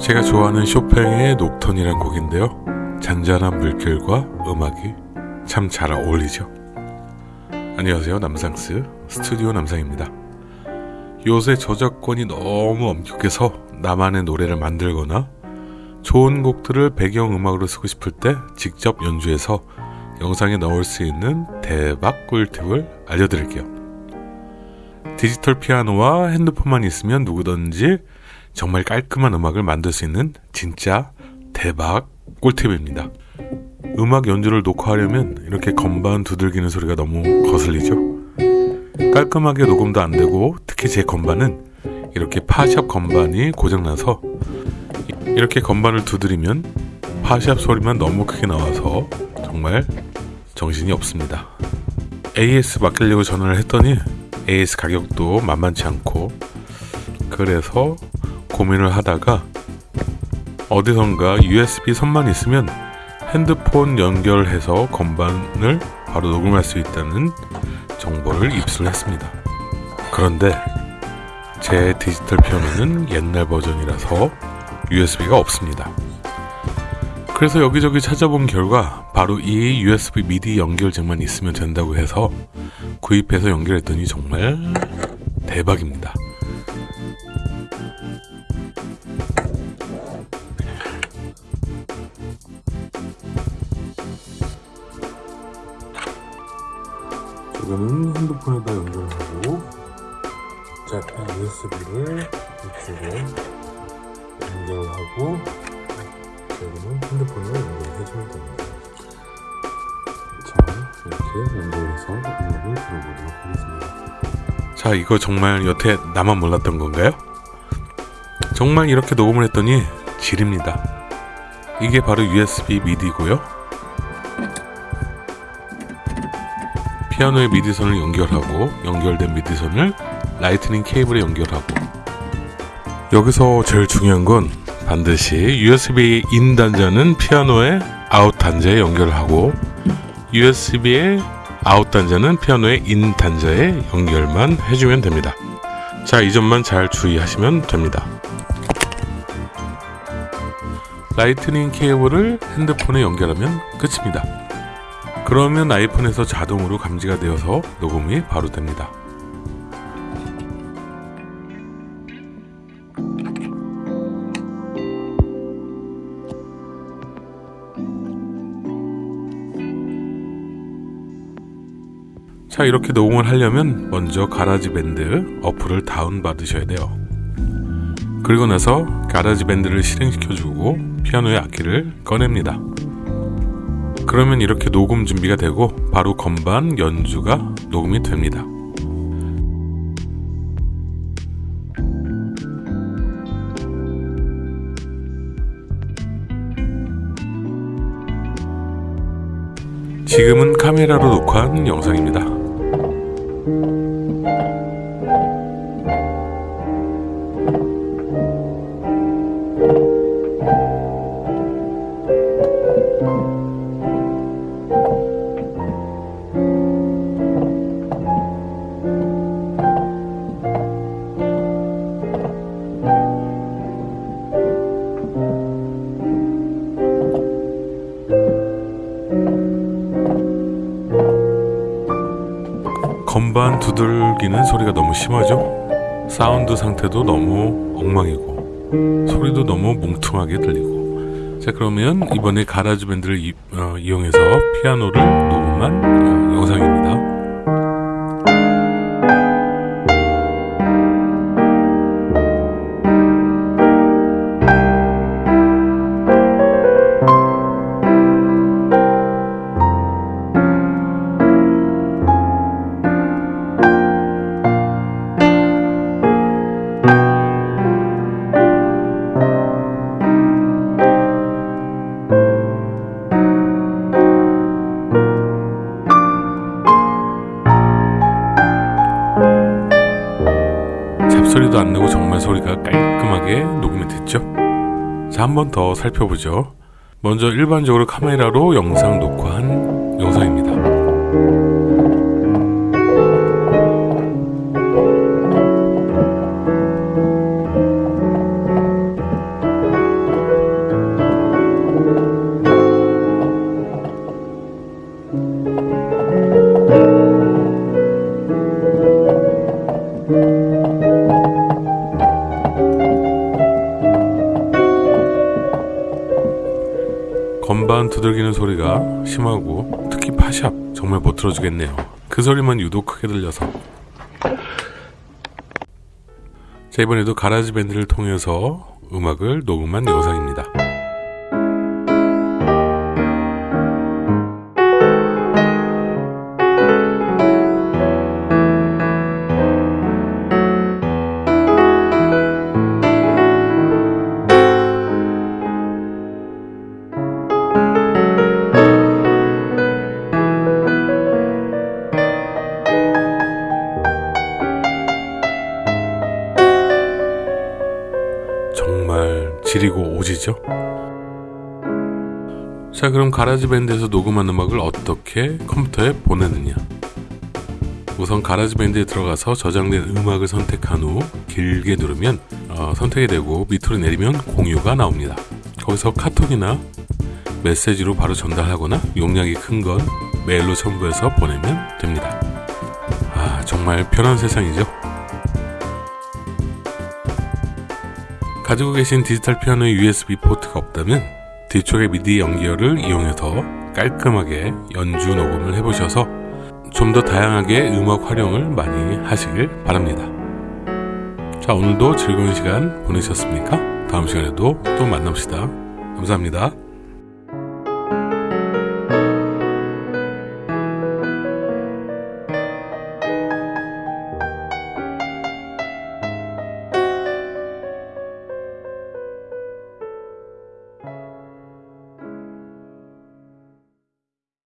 제가 좋아하는 쇼팽의 녹턴이란 곡인데요. 잔잔한 물결과 음악이 참 잘 어울리죠. 안녕하세요. 남상스 스튜디오 남상입니다. 요새 저작권이 너무 엄격해서 나만의 노래를 만들거나 좋은 곡들을 배경음악으로 쓰고 싶을 때 직접 연주해서 영상에 넣을 수 있는 대박 꿀팁을 알려드릴게요. 디지털 피아노와 핸드폰만 있으면 누구든지 정말 깔끔한 음악을 만들 수 있는 진짜 대박 꿀팁입니다. 음악 연주를 녹화하려면 이렇게 건반 두들기는 소리가 너무 거슬리죠. 깔끔하게 녹음도 안 되고 특히 제 건반은 이렇게 파샵 건반이 고장나서 이렇게 건반을 두드리면 파샵 소리만 너무 크게 나와서 정말 정신이 없습니다. AS 맡기려고 전화를 했더니 AS 가격도 만만치 않고 그래서 고민을 하다가 어디선가 USB 선만 있으면 핸드폰 연결해서 건반을 바로 녹음할 수 있다는 정보를 입수했습니다. 그런데 제 디지털 피아노는 옛날 버전이라서 USB가 없습니다. 그래서 여기저기 찾아본 결과 바로 이 USB 미디 연결잭만 있으면 된다고 해서 구입해서 연결했더니 정말 대박입니다. 이거는 핸드폰에다 연결하고 자 USB를 이쪽에 연결하고 여기는 핸드폰으로 연결해주면 됩니다. 자 이렇게 연결해서 음악을 들어보도록 하겠습니다. 자 이거 정말 여태 나만 몰랐던 건가요? 정말 이렇게 녹음을 했더니 질입니다. 이게 바로 USB 미디고요. 피아노의 미디선을 연결하고 연결된 미디선을 라이트닝 케이블에 연결하고 여기서 제일 중요한 건 반드시 USB in 단자는 피아노의 아웃 단자에 연결하고 USB의 아웃 단자는 피아노의 in 단자에 연결만 해주면 됩니다. 자, 이 점만 잘 주의하시면 됩니다. 라이트닝 케이블을 핸드폰에 연결하면 끝입니다. 그러면 아이폰에서 자동으로 감지가 되어서 녹음이 바로 됩니다. 자 이렇게 녹음을 하려면 먼저 가라지밴드 어플을 다운받으셔야 돼요 그리고 나서 가라지밴드를 실행시켜주고 피아노의 악기를 꺼냅니다 그러면 이렇게 녹음 준비가 되고 바로 건반 연주가 녹음이 됩니다. 지금은 카메라로 녹화한 영상입니다 건반 두들기는 소리가 너무 심하죠? 사운드 상태도 너무 엉망이고 소리도 너무 뭉퉁하게 들리고 자 그러면 이번에 GarageBand를 이, 어, 이용해서 피아노를 녹음한 어, 영상입니다 소리도 안 나고 정말 소리가 깔끔하게 녹음이 됐죠? 자, 한 번 더 살펴보죠. 먼저 일반적으로 카메라로 영상 녹화한 영상입니다. 건반 두들기는 소리가 심하고 특히 파샵 정말 못 들어주겠네요. 그 소리만 유독 크게 들려서 자 이번에도 가라지 밴드를 통해서 음악을 녹음한 영상입니다. 정말 지리고 오지죠? 자 그럼 가라지 밴드에서 녹음한 음악을 어떻게 컴퓨터에 보내느냐? 우선 가라지 밴드에 들어가서 저장된 음악을 선택한 후 길게 누르면 어, 선택이 되고 밑으로 내리면 공유가 나옵니다. 거기서 카톡이나 메시지로 바로 전달하거나 용량이 큰 건 메일로 첨부해서 보내면 됩니다. 아 정말 편한 세상이죠 가지고 계신 디지털 피아노의 USB 포트가 없다면 뒤쪽의 미디 연결을 이용해서 깔끔하게 연주 녹음을 해보셔서 좀 더 다양하게 음악 활용을 많이 하시길 바랍니다. 자, 오늘도 즐거운 시간 보내셨습니까? 다음 시간에도 또 만납시다. 감사합니다.